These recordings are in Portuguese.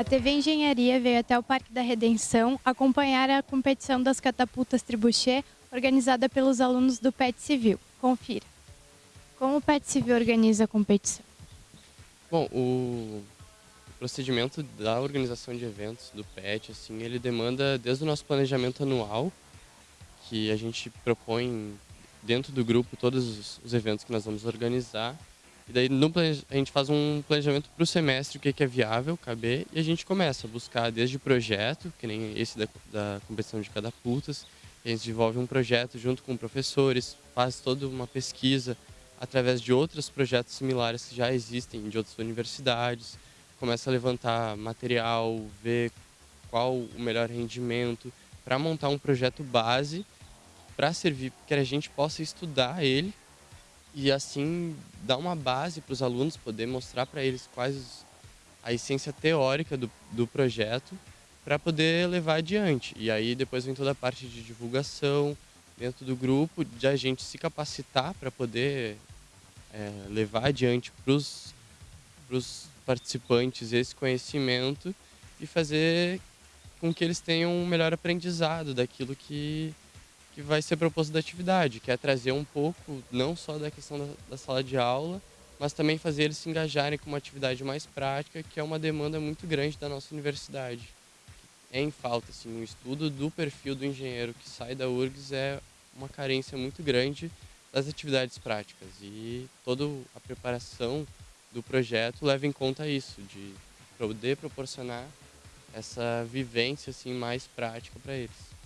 A TV Engenharia veio até o Parque da Redenção acompanhar a competição das catapultas Tribuchê, organizada pelos alunos do PET Civil. Confira. Como o PET Civil organiza a competição? Bom, o procedimento da organização de eventos do PET, assim, ele demanda desde o nosso planejamento anual, que a gente propõe dentro do grupo todos os eventos que nós vamos organizar, e daí no, a gente faz um planejamento para o semestre, o que é viável, caber, e a gente começa a buscar desde projeto, que nem esse da, da competição de catapultas, a gente desenvolve um projeto junto com professores, faz toda uma pesquisa através de outros projetos similares que já existem de outras universidades, começa a levantar material, ver qual o melhor rendimento, para montar um projeto base para servir, que a gente possa estudar ele e assim dar uma base para os alunos, poder mostrar para eles quais a essência teórica do, do projeto para poder levar adiante. E aí depois vem toda a parte de divulgação dentro do grupo, de a gente se capacitar para poder é, levar adiante para os participantes esse conhecimento e fazer com que eles tenham um melhor aprendizado daquilo que que vai ser proposto da atividade, que é trazer um pouco, não só da questão da, da sala de aula, mas também fazer eles se engajarem com uma atividade mais prática, que é uma demanda muito grande da nossa universidade. É em falta, assim, o estudo do perfil do engenheiro que sai da URGS é uma carência muito grande das atividades práticas e toda a preparação do projeto leva em conta isso, de poder proporcionar essa vivência assim mais prática para eles.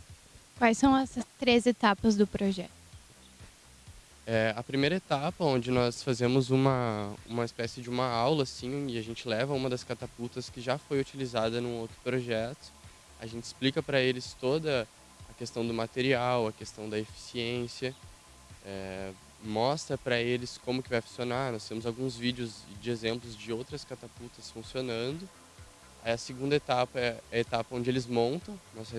Quais são as três etapas do projeto? É, a primeira etapa, onde nós fazemos uma, uma espécie de uma aula, assim, e a gente leva uma das catapultas que já foi utilizada num outro projeto. A gente explica para eles toda a questão do material, a questão da eficiência, é, mostra para eles como que vai funcionar. Nós temos alguns vídeos de exemplos de outras catapultas funcionando. Aí a segunda etapa é a etapa onde eles montam. Nós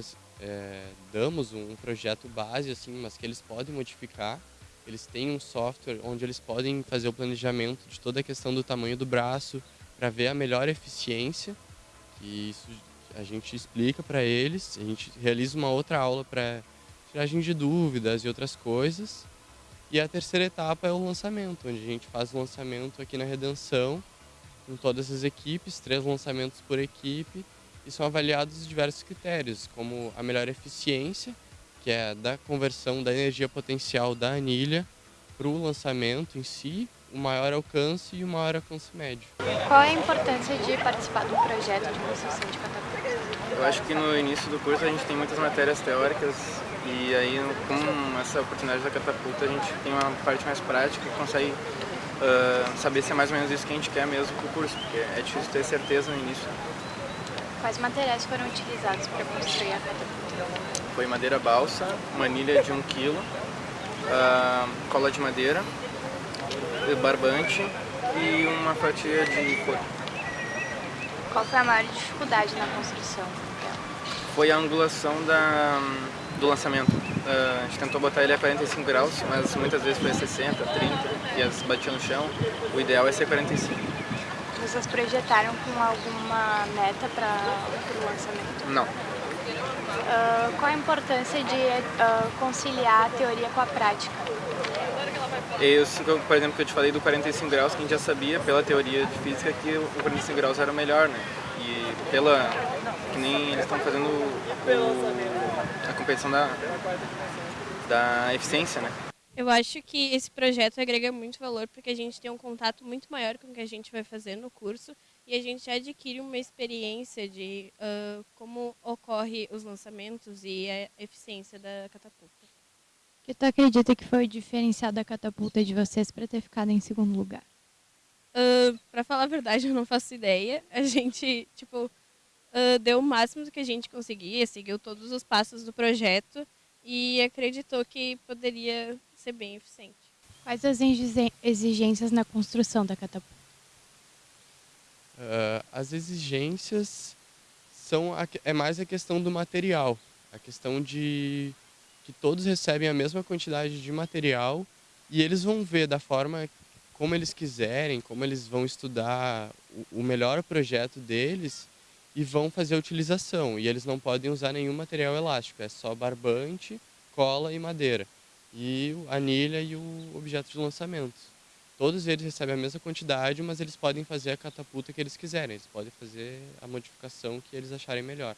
é, damos um projeto base, assim, mas que eles podem modificar. Eles têm um software onde eles podem fazer o planejamento de toda a questão do tamanho do braço para ver a melhor eficiência. E isso a gente explica para eles. A gente realiza uma outra aula para tiragem de dúvidas e outras coisas. E a terceira etapa é o lançamento, onde a gente faz o lançamento aqui na Redenção, com todas as equipes, três lançamentos por equipe, e são avaliados diversos critérios, como a melhor eficiência, que é da conversão da energia potencial da anilha para o lançamento em si, o maior alcance e o maior alcance médio. Qual é a importância de participar de um projeto de construção de catapulta? Eu acho que no início do curso a gente tem muitas matérias teóricas e aí com essa oportunidade da catapulta a gente tem uma parte mais prática e consegue uh, saber se é mais ou menos isso que a gente quer mesmo para o curso, porque é difícil ter certeza no início. Quais materiais foram utilizados para construir a catapulta? Foi madeira balsa, manilha de 1 um kg, uh, cola de madeira, barbante e uma fatia de couro. Qual foi a maior dificuldade na construção Foi a angulação da, do lançamento. Uh, a gente tentou botar ele a 45 graus, mas muitas vezes foi a 60, 30 e as batia no chão. O ideal é ser 45. Vocês projetaram com alguma meta para o lançamento? Não. Uh, qual a importância de uh, conciliar a teoria com a prática? Esse, por exemplo, que eu te falei do 45 graus, que a gente já sabia pela teoria de física que o 45 graus era o melhor, né? E pela... que nem eles estão fazendo o, a competição da, da eficiência, né? Eu acho que esse projeto agrega muito valor porque a gente tem um contato muito maior com o que a gente vai fazer no curso e a gente adquire uma experiência de uh, como ocorre os lançamentos e a eficiência da catapulta. O que tu acredita que foi o diferencial da catapulta de vocês para ter ficado em segundo lugar? Uh, para falar a verdade, eu não faço ideia. A gente, tipo, uh, deu o máximo do que a gente conseguia, seguiu todos os passos do projeto e acreditou que poderia ser bem eficiente. Quais as exigências na construção da catapulta? Uh, as exigências são a, é mais a questão do material, a questão de que todos recebem a mesma quantidade de material e eles vão ver da forma como eles quiserem, como eles vão estudar o, o melhor projeto deles e vão fazer a utilização. E eles não podem usar nenhum material elástico, é só barbante, cola e madeira. E a anilha e o objeto de lançamento. Todos eles recebem a mesma quantidade, mas eles podem fazer a catapulta que eles quiserem. Eles podem fazer a modificação que eles acharem melhor.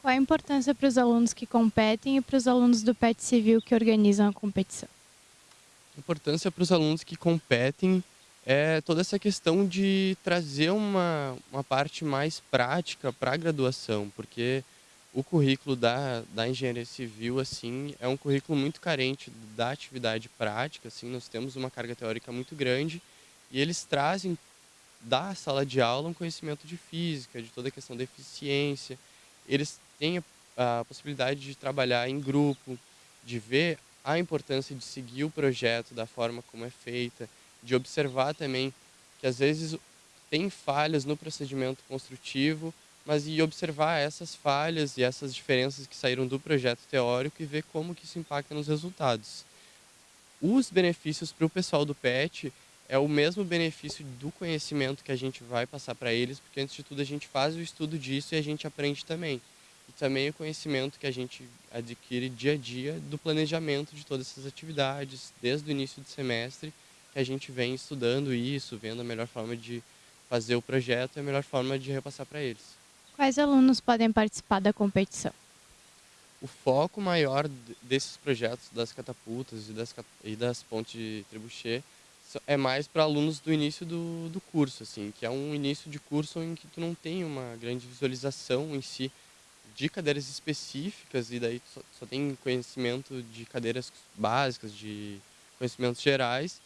Qual a importância para os alunos que competem e para os alunos do PET Civil que organizam a competição? A importância para os alunos que competem é toda essa questão de trazer uma, uma parte mais prática para a graduação, porque o currículo da, da engenharia civil assim é um currículo muito carente da atividade prática assim nós temos uma carga teórica muito grande e eles trazem da sala de aula um conhecimento de física de toda a questão da eficiência. Eles têm a, a possibilidade de trabalhar em grupo de ver a importância de seguir o projeto da forma como é feita de observar também que às vezes tem falhas no procedimento construtivo mas e observar essas falhas e essas diferenças que saíram do projeto teórico e ver como que isso impacta nos resultados. Os benefícios para o pessoal do PET é o mesmo benefício do conhecimento que a gente vai passar para eles, porque antes de tudo a gente faz o estudo disso e a gente aprende também. E também o conhecimento que a gente adquire dia a dia do planejamento de todas essas atividades, desde o início do semestre, que a gente vem estudando isso, vendo a melhor forma de fazer o projeto e a melhor forma de repassar para eles. Quais alunos podem participar da competição? O foco maior desses projetos das catapultas e das, e das pontes de trebuchet é mais para alunos do início do, do curso, assim, que é um início de curso em que tu não tem uma grande visualização em si de cadeiras específicas e daí só, só tem conhecimento de cadeiras básicas, de conhecimentos gerais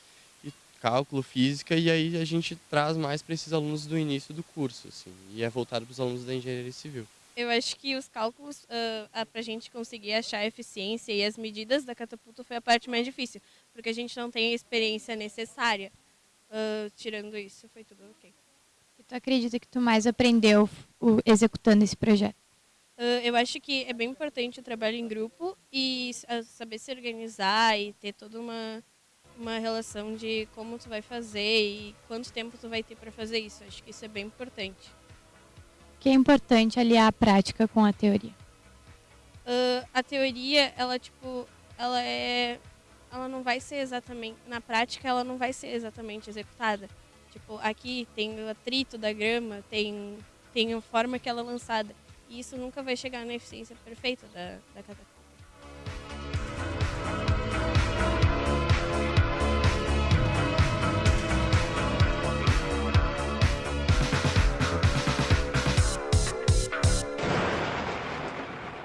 cálculo, física, e aí a gente traz mais para esses alunos do início do curso, assim, e é voltado para os alunos da engenharia civil. Eu acho que os cálculos, uh, para a gente conseguir achar a eficiência e as medidas da catapulta foi a parte mais difícil, porque a gente não tem a experiência necessária. Uh, tirando isso, foi tudo ok. E tu acredita que tu mais aprendeu o, executando esse projeto? Uh, eu acho que é bem importante o trabalho em grupo e saber se organizar e ter toda uma uma relação de como tu vai fazer e quanto tempo tu vai ter para fazer isso. Acho que isso é bem importante. Que é importante aliar a prática com a teoria. Uh, a teoria, ela tipo, ela é, ela não vai ser exatamente na prática, ela não vai ser exatamente executada. Tipo, aqui tem o atrito da grama, tem tem a forma que ela é lançada. E isso nunca vai chegar na eficiência perfeita da, da catapulta.